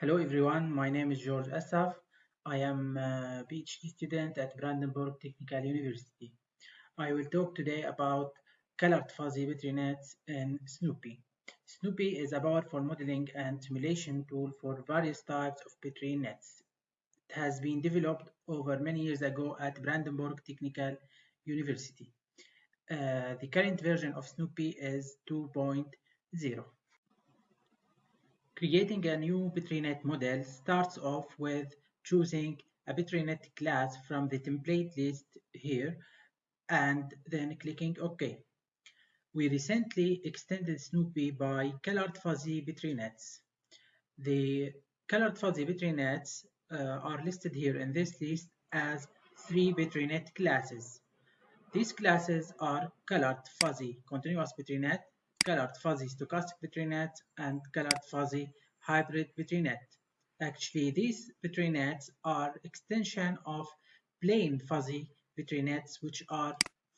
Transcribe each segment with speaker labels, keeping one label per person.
Speaker 1: Hello everyone, my name is George Assaf. I am a PhD student at Brandenburg Technical University. I will talk today about colored fuzzy Petri nets in Snoopy. Snoopy is a powerful modeling and simulation tool for various types of Petri nets. It has been developed over many years ago at Brandenburg Technical University. Uh, the current version of Snoopy is 2.0. Creating a new Petri net model starts off with choosing a Petri net class from the template list here and then clicking OK. We recently extended Snoopy by colored fuzzy Petri nets. The colored fuzzy Petri nets uh, are listed here in this list as three Petri net classes. These classes are colored fuzzy continuous Petri net, colored fuzzy stochastic Petri net and colored fuzzy hybrid Petri net. Actually, these Petri nets are extension of plain fuzzy Petri nets, which are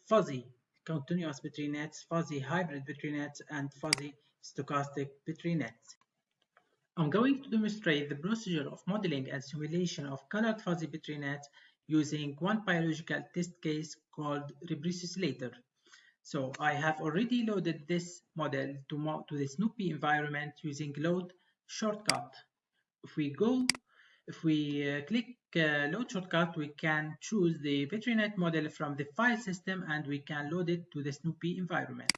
Speaker 1: fuzzy continuous Petri nets, fuzzy hybrid Petri nets, and fuzzy stochastic Petri nets. I'm going to demonstrate the procedure of modeling and simulation of colored fuzzy Petri nets using one biological test case called repressilator. So I have already loaded this model to, to the Snoopy environment using load shortcut. If we go, if we uh, click uh, load shortcut, we can choose the Petri net model from the file system and we can load it to the Snoopy environment.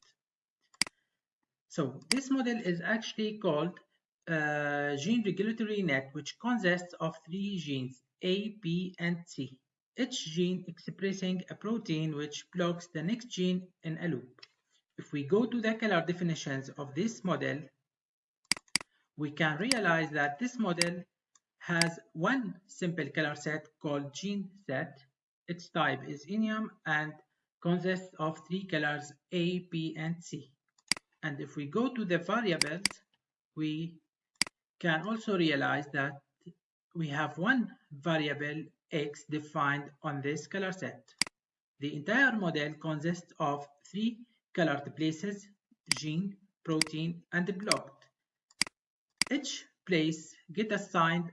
Speaker 1: So this model is actually called uh, gene regulatory net, which consists of three genes, A, B, and C each gene expressing a protein which blocks the next gene in a loop. If we go to the color definitions of this model, we can realize that this model has one simple color set called gene set. Its type is enum and consists of three colors A, B, and C. And if we go to the variables, we can also realize that we have one variable x defined on this color set. The entire model consists of three colored places, gene, protein, and blocked. Each place get assigned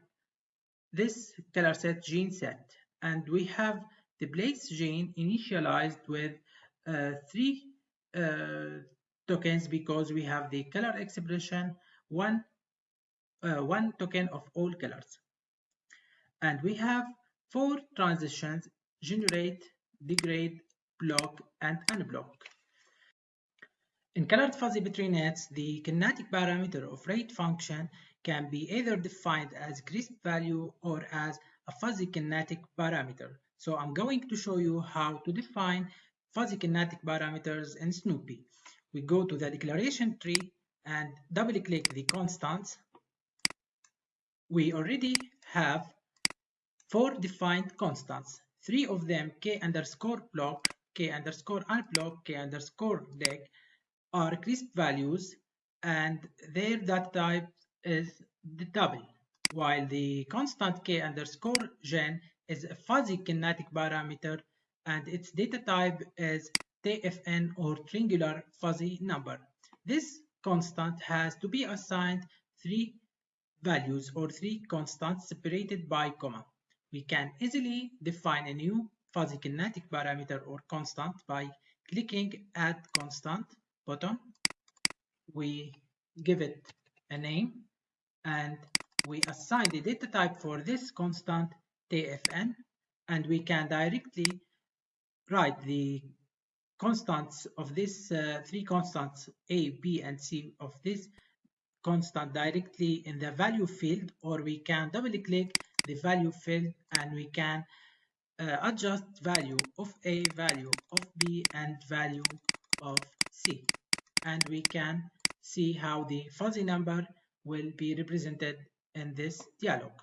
Speaker 1: this color set gene set, and we have the place gene initialized with uh, three uh, tokens because we have the color expression one uh, one token of all colors and we have four transitions generate, degrade, block, and unblock. In colored fuzzy between Petri nets, the kinetic parameter of rate function can be either defined as crisp value or as a fuzzy kinetic parameter. So I'm going to show you how to define fuzzy kinetic parameters in Snoopy. We go to the declaration tree and double click the constants. We already have four defined constants. Three of them, k underscore block, k underscore unblock, k underscore deg, are crisp values and their data type is the double, while the constant k underscore gen is a fuzzy kinetic parameter and its data type is TFN or triangular fuzzy number. This constant has to be assigned three values or three constants separated by comma. We can easily define a new fuzzy kinetic parameter or constant by clicking Add Constant button. We give it a name and we assign the data type for this constant TFN and we can directly write the constants of this uh, three constants A, B, and C of this constant directly in the value field or we can double click the value field and we can uh, adjust value of A, value of B and value of C and we can see how the fuzzy number will be represented in this dialog.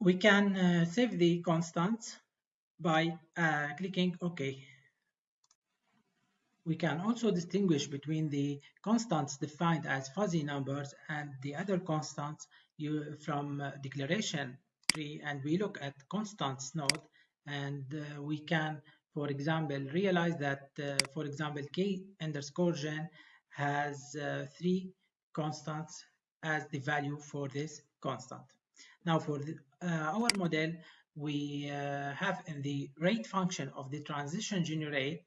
Speaker 1: We can uh, save the constants by uh, clicking OK. We can also distinguish between the constants defined as fuzzy numbers and the other constants you, from uh, declaration tree and we look at constants node and uh, we can for example realize that uh, for example k underscore gen has uh, three constants as the value for this constant. Now for the, uh, our model, we uh, have in the rate function of the transition generate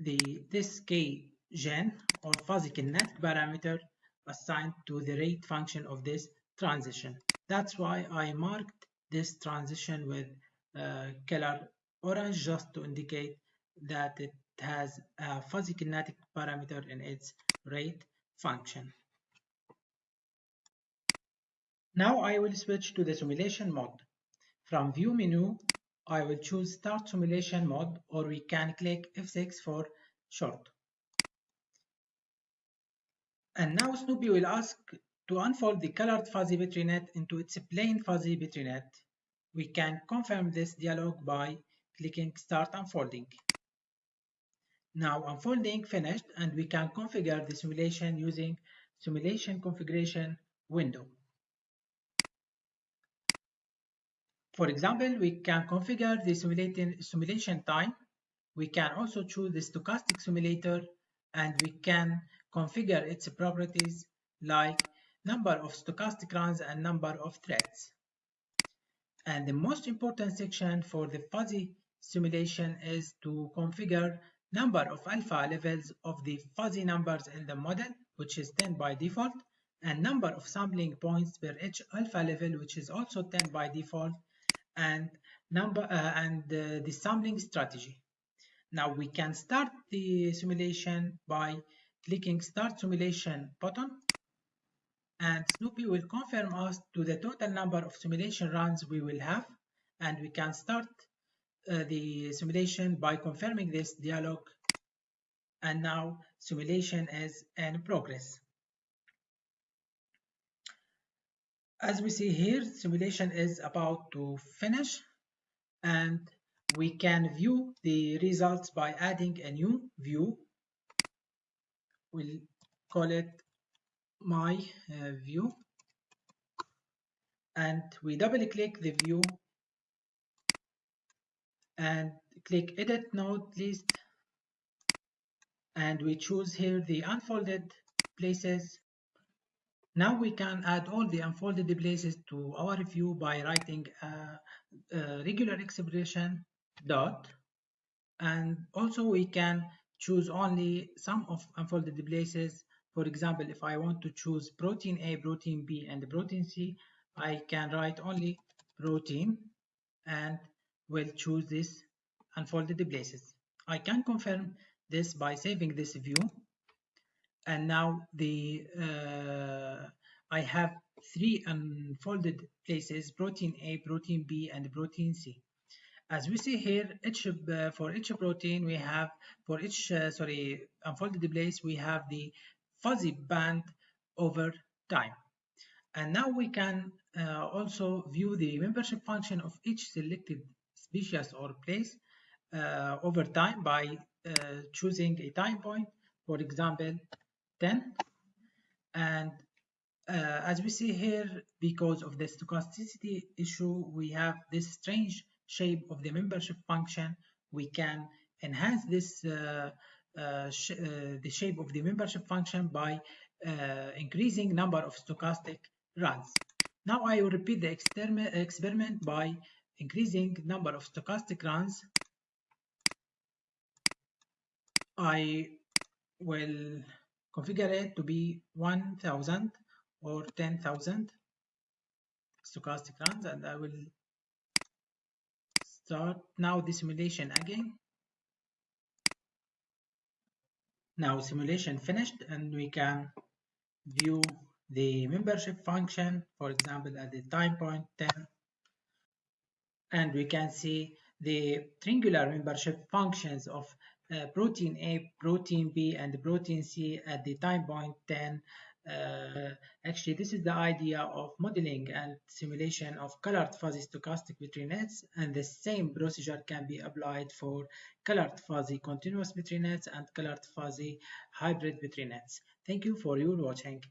Speaker 1: the this gen or fuzzy kinetic parameter assigned to the rate function of this transition. That's why I marked this transition with uh, color orange just to indicate that it has a fuzzy kinetic parameter in its rate function. Now I will switch to the simulation mode. From view menu, I will choose start simulation mode or we can click F6 for short. And now Snoopy will ask to unfold the colored fuzzy Petri net into its plain fuzzy Petri net. We can confirm this dialog by clicking Start Unfolding. Now unfolding finished and we can configure the simulation using simulation configuration window. For example, we can configure the simulation time. We can also choose the stochastic simulator and we can configure its properties like number of stochastic runs and number of threads. And the most important section for the fuzzy simulation is to configure number of alpha levels of the fuzzy numbers in the model, which is 10 by default, and number of sampling points per each alpha level, which is also 10 by default, and number uh, and uh, the sampling strategy. Now we can start the simulation by clicking Start Simulation button and Snoopy will confirm us to the total number of simulation runs we will have and we can start uh, the simulation by confirming this dialog and now simulation is in progress. As we see here, simulation is about to finish and we can view the results by adding a new view. We'll call it my uh, view. And we double click the view and click edit node list. And we choose here the unfolded places now we can add all the unfolded places to our view by writing a, a regular expression dot. And also we can choose only some of unfolded places. For example if I want to choose protein A protein B and protein C I can write only protein and will choose this unfolded places. I can confirm this by saving this view and now the uh, I have three unfolded places protein A, protein B and protein C. As we see here, each uh, for each protein we have for each uh, sorry unfolded place we have the fuzzy band over time. And now we can uh, also view the membership function of each selected species or place uh, over time by uh, choosing a time point, for example, 10. And uh, as we see here, because of the stochasticity issue, we have this strange shape of the membership function. We can enhance this uh, uh, sh uh, the shape of the membership function by increasing number of stochastic runs. Now I will repeat the experiment by increasing number of stochastic runs I will configure it to be 1000 or 10,000 stochastic runs and I will start now the simulation again. Now simulation finished and we can view the membership function for example at the time point 10 and we can see the triangular membership functions of uh, protein A, protein B, and protein C at the time point 10. Uh, actually, this is the idea of modeling and simulation of colored fuzzy stochastic Petri nets, and the same procedure can be applied for colored fuzzy continuous Petri nets and colored fuzzy hybrid Petri nets. Thank you for your watching.